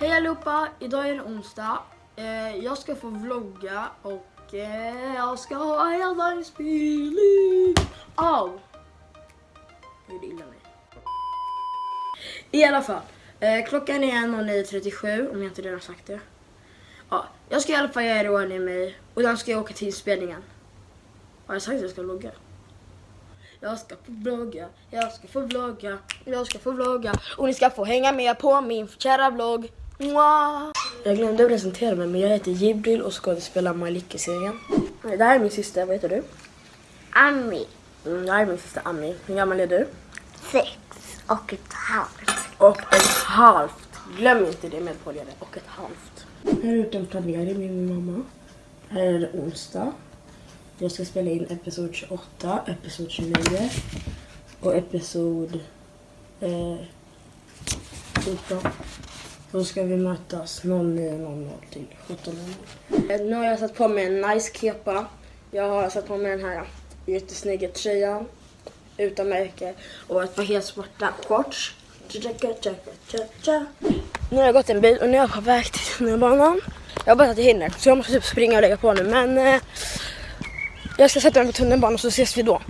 Hej allihopa! Idag är det onsdag. Eh, jag ska få vlogga och eh, jag ska ha en jävla inspelning. Au! Jag gjorde illa mig. I alla fall. Eh, klockan är 09.37 om jag inte redan sagt det. Ja, jag ska i alla fall göra i ordning mig och sen ska jag åka till inspelningen. Har jag sagt att jag ska vlogga? Jag ska få vlogga, jag ska få vlogga, jag ska få vlogga och ni ska få hänga med på min kära vlogg. Jag glömde presentera mig men jag heter Jibril och skådespelar Maliki-serien. Det här är min syster, vad heter du? Ami, Mm, det här är min syster Ami. Hur gammal är du? sex och ett halvt. Och ett halvt. Glöm inte det medföljare. Och ett halvt. Här ute en planering med min mamma. Här är det onsdag. Jag ska spela in episod 28, episod 29 och episod eh, 14. Då ska vi mötas 09.00 till 17.00. Eh, nu har jag satt på mig en nice kepa. Jag har satt på mig den här jättesnygga tröjan utan märke och ett par helt svarta shorts. Nu har jag gått en bit och nu är jag på väg till tunnelbanan. Jag hoppas att jag hinner så jag måste typ springa och lägga på nu men eh, jag ska sätta mig på tunnelbanan så ses vi då.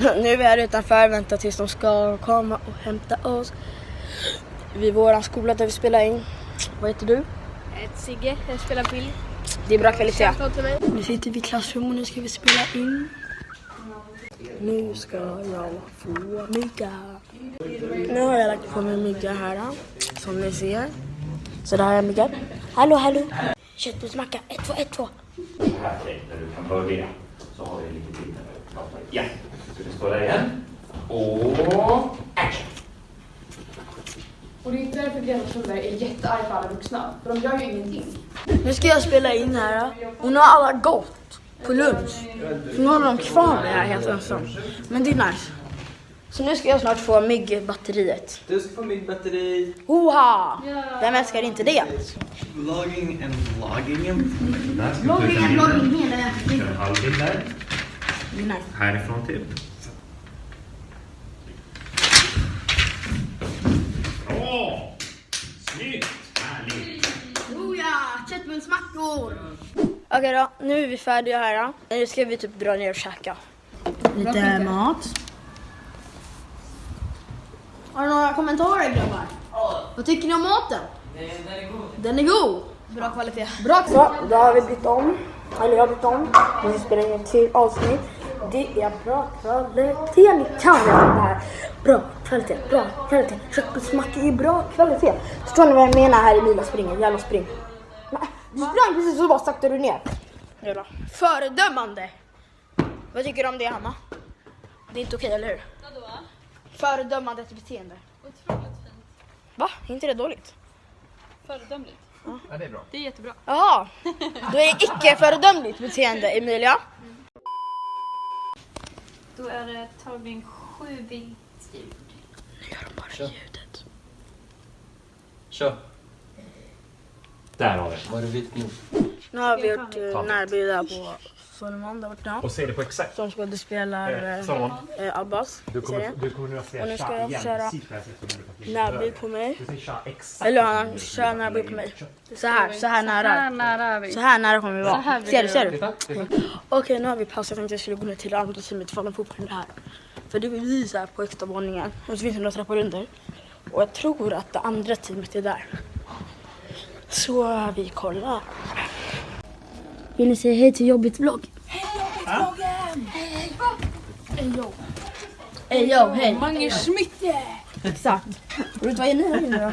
Nu är vi här utanför, väntar tills de ska komma och hämta oss. Vid våran skola där vi spelar in. Vad heter du? Jag heter Sigge, jag spelar bild. Det är bra kvalitet. Nu sitter vi i klassrum och nu ska vi spela in. Nu ska jag få mygga. Nu har jag lagt på mig mygga här som ni ser. Så där har jag myggat. Hallå hallå! Köttbullsmacka, 1, 2, 1, 2. här där du kan börja. Så har vi lite tid pratar. Ja, ska vi stå där igen. Och action! Och det är inte därför Greta Thunberg är jättearg på alla vuxna. För de gör ju ingenting. Nu ska jag spela in här nu har alla gått på lunch. Så nu håller de kvar mig här helt ensam. Men det är nice. Så nu ska jag snart få myggbatteriet. Du ska få mitt batteri. Hoha! Vem älskar inte det? Vlogging and vlogging. Där ska vi trycka ner. Kör en halvbild där. Det är nice. Härifrån typ. Bra! Snyggt! Härligt! Oh ja, köttbullsmackor! Okej då, nu är vi färdiga här. då. Nu ska vi typ dra ner och käka. Lite mat. Har du några kommentarer grabbar? Vad tycker ni om maten? Den är god. Den är god? Bra kvalitet. Bra Så, då har vi bytt om. Eller jag har bytt om. Nu spelar in ett till avsnitt. Det är bra kvalitet. Ni kan det här. Bra kvalitet, bra kvalitet. Köttbullsmackor är bra kvalitet. Förstår ni vad jag menar här i Mila springer? Jävla spring. Du sprang precis och bara saktade du ner. Jävla föredömande. Vad tycker du om det Hanna? Det är inte okej, eller hur? Vadå? Föredömande beteende. Otroligt fint. Va? Är inte det dåligt? Föredömligt. Ja, det är bra. Det är jättebra. Jaha, då är det icke-föredömligt beteende Emilia. Då är det tagning sju bildljud. Nu gör de bara ljudet. Kör. Där har vi. Var det vitt nog? Nu har vi gjort uh, närbild där på Solomon där borta. Och se det på exakt. Som skådespelar Eh, Salomon, uh, Abbas du kommer, du kommer nu att Och säga nu ska jag igen. köra här Närbild på mig. Eller han kör närbild på mig. Så här, så här nära. nära är vi. Så här nära kommer vi Så här vara. Ser du, ser du? Okej, nu har vi paus. Jag tänkte jag skulle gå ner till andra teamet ifall de är här. För det är vi så här på högsta våningen. Och så finns det några trappor under. Och jag tror att det andra teamet är där. Så vi kollar. Vill ni säga hej till Jobbigt vlogg? Hej Jobbigt-vloggen! Hej yo! Hej yo, hej! Mange Schmidt! Exakt. Vet vad är ni här inne då?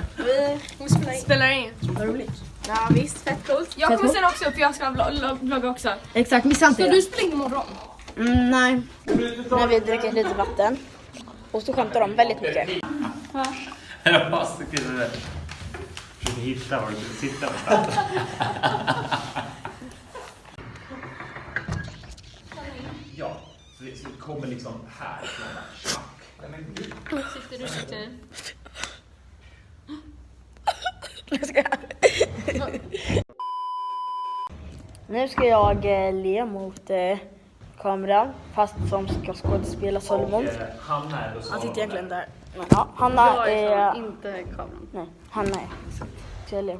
Vi spelar in. Vad roligt. Ja visst, fett coolt. Jag Fett kommer sen också upp, jag ska vlogga vlogg, vlogga också. Exakt, missa inte det. du springer imorgon? Mm, nej. När vi dricker lite vatten. Och så skämtar de väldigt mycket. Jag Försöker hitta var du ska sitta någonstans. Ja, så det, så det kommer liksom. Tjack. Sitter du? Jag ska... Nu ska jag eh, le mot eh, kameran fast som ska skådespela Solomon. Och, eh, Hanna är då Han sitter egentligen där. Men ja, Hanna Jag är som inte kameran. Nej, Hanna är. Ska jag le?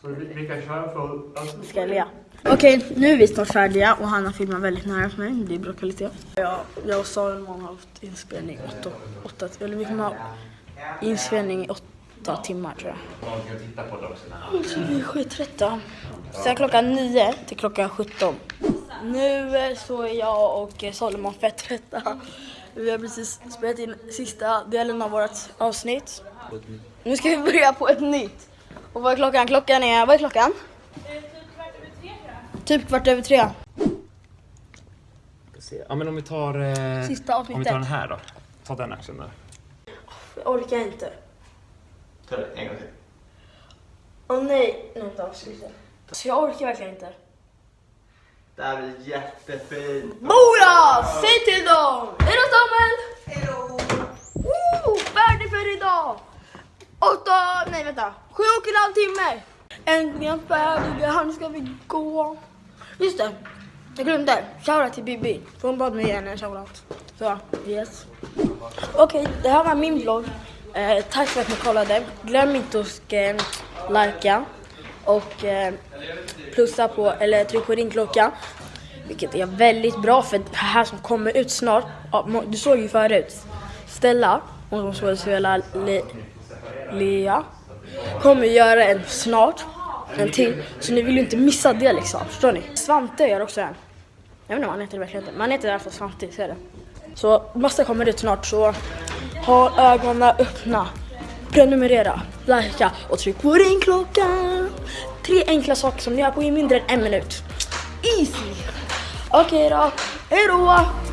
Så vi, vi kan köra från... Alltså, Ska jag? Okej, nu är vi snart färdiga och Hanna filmar väldigt nära för mig. Det är bra kvalitet. Ja, jag och Salomon har haft inspelning åtta, åtta, eller vi kommer ha inspelning i åtta timmar tror jag. man kan titta på det också. Så vi är skittrötta. Sen klockan nio till klockan 17. Nu så är jag och Salomon fett trötta. Vi har precis spelat in sista delen av vårt avsnitt. Nu ska vi börja på ett nytt. Och vad är klockan? Klockan är, vad är klockan? Typ kvart över tre. Ja men om vi tar... Eh, Sista om vi tar avsnittet. den här då. Ta den axeln där. Jag orkar inte. Ta det en gång till. Åh nej. Nej, vänta. ska vi se. Så jag orkar verkligen inte. Det här blir jättefint. Mora! Säg till dem! Hejdå Samuel! Hejdå! Woo! Färdig för idag! Åtta, nej vänta. Sju och en halv timme. Äntligen färdiga, nu ska vi gå. Just det, jag glömde. Shoutout till Bibi. För hon bad mig ge henne en shoutout. Så, yes. Okej, det här var min vlogg. Eh, tack för att ni kollade. Glöm inte att eh, likea och eh, plussa på, eller tryck på ringklockan. Vilket är väldigt bra för det här som kommer ut snart. Ja, du såg ju förut. Stella, hon som skådespelar Le, Lea, kommer göra en snart. En till. Så ni vill ju inte missa det liksom. Förstår ni? Svante gör också en. Jag vet inte vad han heter verkligen inte, Men han heter i alla fall Svante, ser du? Så massa kommer ut snart så ha ögonen öppna. Prenumerera, likea och tryck på ringklockan. Tre enkla saker som ni gör på i mindre än en minut. Easy! Okej då, hejdå!